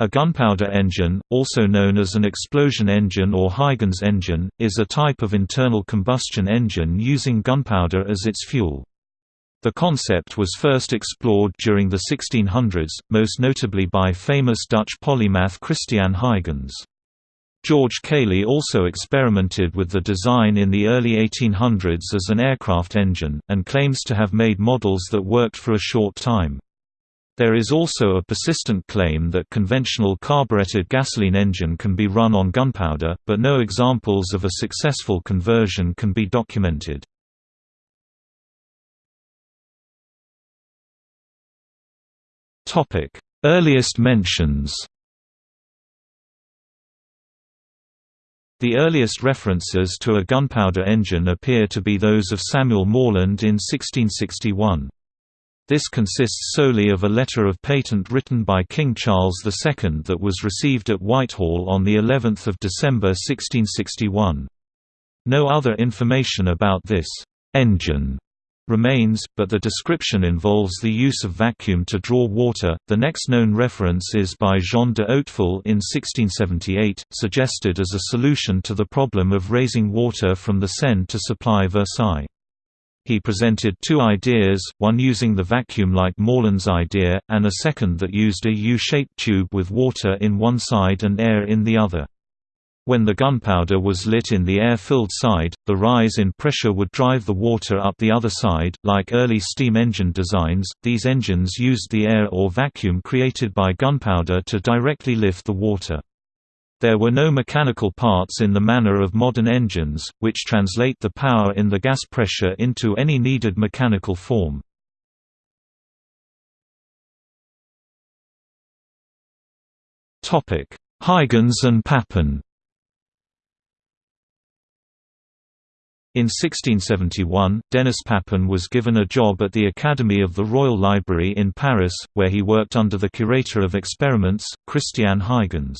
A gunpowder engine, also known as an explosion engine or Huygens engine, is a type of internal combustion engine using gunpowder as its fuel. The concept was first explored during the 1600s, most notably by famous Dutch polymath Christiaan Huygens. George Cayley also experimented with the design in the early 1800s as an aircraft engine, and claims to have made models that worked for a short time. There is also a persistent claim that conventional carbureted gasoline engine can be run on gunpowder, but no examples of a successful conversion can be documented. Earliest mentions The earliest references to a gunpowder engine appear to be those of Samuel Morland in 1661. This consists solely of a letter of patent written by King Charles II that was received at Whitehall on of December 1661. No other information about this «engine» remains, but the description involves the use of vacuum to draw water. The next known reference is by Jean de Hautefeuille in 1678, suggested as a solution to the problem of raising water from the Seine to supply Versailles. He presented two ideas, one using the vacuum like Morland's idea, and a second that used a U-shaped tube with water in one side and air in the other. When the gunpowder was lit in the air-filled side, the rise in pressure would drive the water up the other side. Like early steam engine designs, these engines used the air or vacuum created by gunpowder to directly lift the water. There were no mechanical parts in the manner of modern engines, which translate the power in the gas pressure into any needed mechanical form. Huygens and Papin In 1671, Denis Papin was given a job at the Academy of the Royal Library in Paris, where he worked under the curator of experiments, Christiaan Huygens.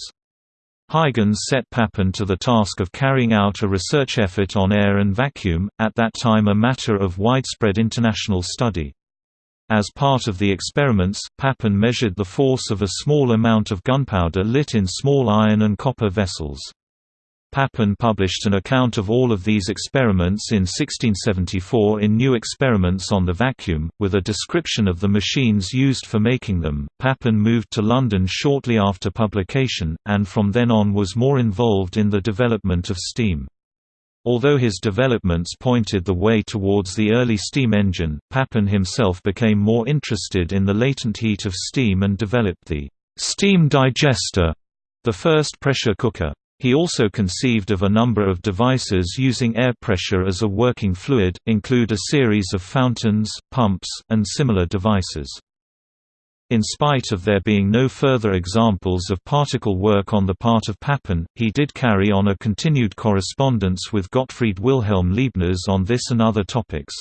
Huygens set Papin to the task of carrying out a research effort on air and vacuum, at that time a matter of widespread international study. As part of the experiments, Papin measured the force of a small amount of gunpowder lit in small iron and copper vessels. Papin published an account of all of these experiments in 1674 in New Experiments on the Vacuum, with a description of the machines used for making them. Papin moved to London shortly after publication, and from then on was more involved in the development of steam. Although his developments pointed the way towards the early steam engine, Papin himself became more interested in the latent heat of steam and developed the steam digester, the first pressure cooker. He also conceived of a number of devices using air pressure as a working fluid, include a series of fountains, pumps, and similar devices. In spite of there being no further examples of particle work on the part of Papin, he did carry on a continued correspondence with Gottfried Wilhelm Leibniz on this and other topics.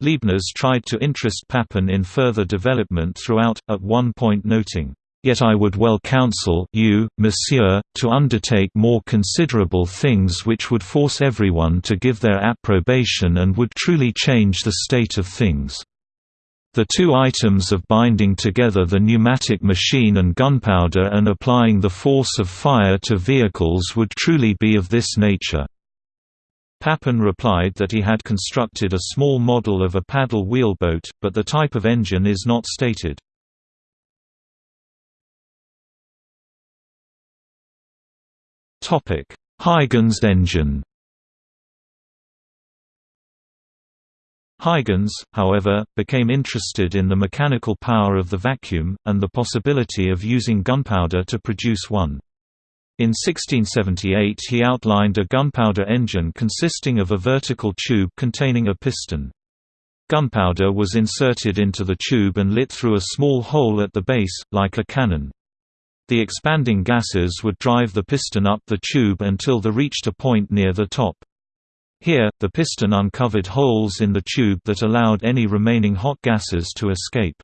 Leibniz tried to interest Papin in further development throughout, at one point noting, Yet I would well counsel you, monsieur, to undertake more considerable things which would force everyone to give their approbation and would truly change the state of things. The two items of binding together the pneumatic machine and gunpowder and applying the force of fire to vehicles would truly be of this nature. Papin replied that he had constructed a small model of a paddle wheelboat, but the type of engine is not stated. Topic: Huygens engine. Huygens, however, became interested in the mechanical power of the vacuum, and the possibility of using gunpowder to produce one. In 1678 he outlined a gunpowder engine consisting of a vertical tube containing a piston. Gunpowder was inserted into the tube and lit through a small hole at the base, like a cannon. The expanding gases would drive the piston up the tube until they reached a point near the top. Here, the piston uncovered holes in the tube that allowed any remaining hot gases to escape.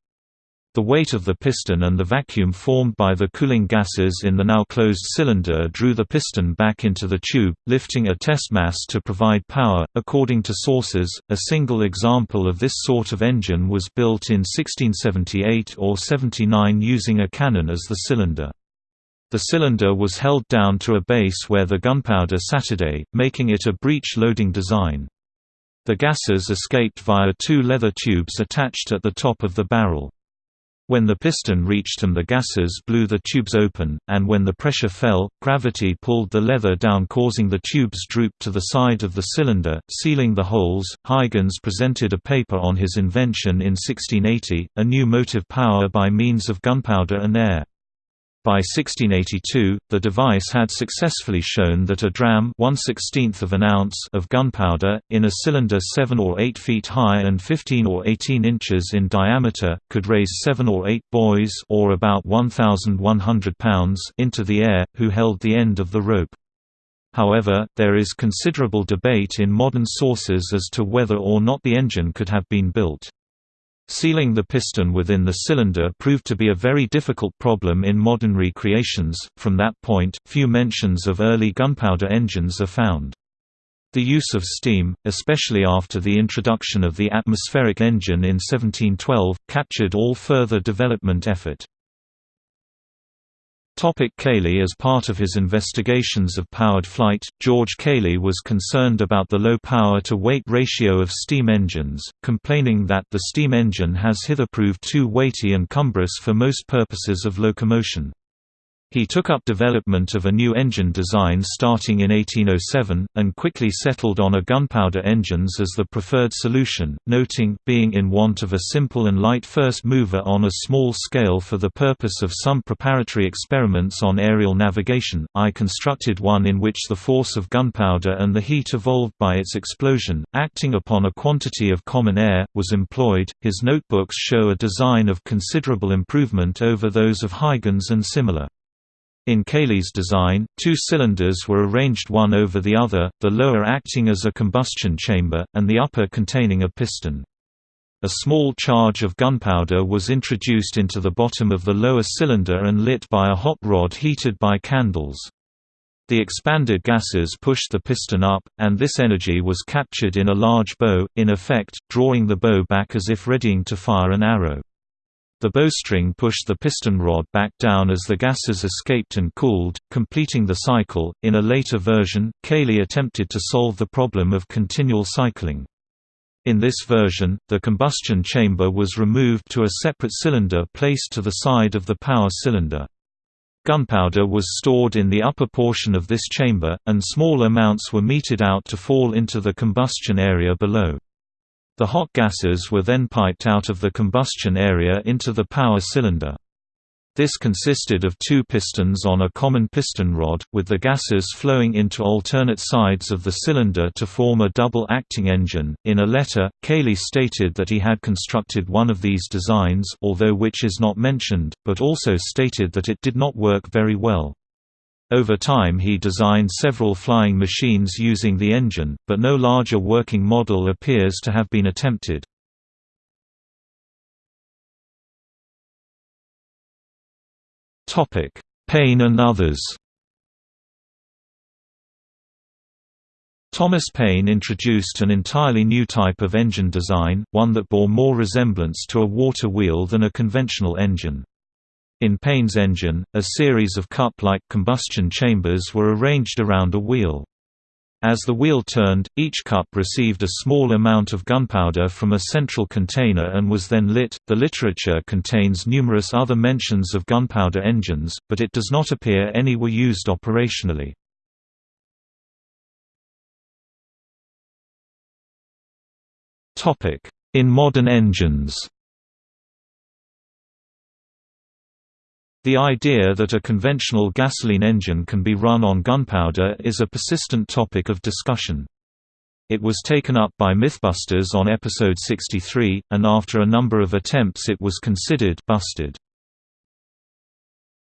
The weight of the piston and the vacuum formed by the cooling gases in the now closed cylinder drew the piston back into the tube, lifting a test mass to provide power. According to sources, a single example of this sort of engine was built in 1678 or 79 using a cannon as the cylinder. The cylinder was held down to a base where the gunpowder Saturday, making it a breech-loading design. The gases escaped via two leather tubes attached at the top of the barrel. When the piston reached them the gases blew the tubes open, and when the pressure fell, gravity pulled the leather down causing the tubes droop to the side of the cylinder, sealing the holes. Huygens presented a paper on his invention in 1680, a new motive power by means of gunpowder and air. By 1682, the device had successfully shown that a dram 1 of an ounce of gunpowder, in a cylinder 7 or 8 feet high and 15 or 18 inches in diameter, could raise 7 or 8 boys or about 1,100 pounds into the air, who held the end of the rope. However, there is considerable debate in modern sources as to whether or not the engine could have been built. Sealing the piston within the cylinder proved to be a very difficult problem in modern recreations. From that point, few mentions of early gunpowder engines are found. The use of steam, especially after the introduction of the atmospheric engine in 1712, captured all further development effort. Topic Cayley As part of his investigations of powered flight, George Cayley was concerned about the low power-to-weight ratio of steam engines, complaining that the steam engine has hither proved too weighty and cumbrous for most purposes of locomotion. He took up development of a new engine design starting in 1807, and quickly settled on a gunpowder engines as the preferred solution, noting, being in want of a simple and light first mover on a small scale for the purpose of some preparatory experiments on aerial navigation, I constructed one in which the force of gunpowder and the heat evolved by its explosion, acting upon a quantity of common air, was employed. His notebooks show a design of considerable improvement over those of Huygens and similar. In Cayley's design, two cylinders were arranged one over the other, the lower acting as a combustion chamber, and the upper containing a piston. A small charge of gunpowder was introduced into the bottom of the lower cylinder and lit by a hot rod heated by candles. The expanded gases pushed the piston up, and this energy was captured in a large bow, in effect, drawing the bow back as if readying to fire an arrow. The bowstring pushed the piston rod back down as the gases escaped and cooled, completing the cycle. In a later version, Cayley attempted to solve the problem of continual cycling. In this version, the combustion chamber was removed to a separate cylinder placed to the side of the power cylinder. Gunpowder was stored in the upper portion of this chamber, and small amounts were meted out to fall into the combustion area below. The hot gases were then piped out of the combustion area into the power cylinder. This consisted of two pistons on a common piston rod, with the gases flowing into alternate sides of the cylinder to form a double-acting engine. In a letter, Cayley stated that he had constructed one of these designs although which is not mentioned, but also stated that it did not work very well. Over time he designed several flying machines using the engine, but no larger working model appears to have been attempted. Paine and others Thomas Paine introduced an entirely new type of engine design, one that bore more resemblance to a water wheel than a conventional engine. In Paine's engine, a series of cup-like combustion chambers were arranged around a wheel. As the wheel turned, each cup received a small amount of gunpowder from a central container and was then lit. The literature contains numerous other mentions of gunpowder engines, but it does not appear any were used operationally. Topic: In modern engines. The idea that a conventional gasoline engine can be run on gunpowder is a persistent topic of discussion. It was taken up by Mythbusters on episode 63, and after a number of attempts it was considered busted.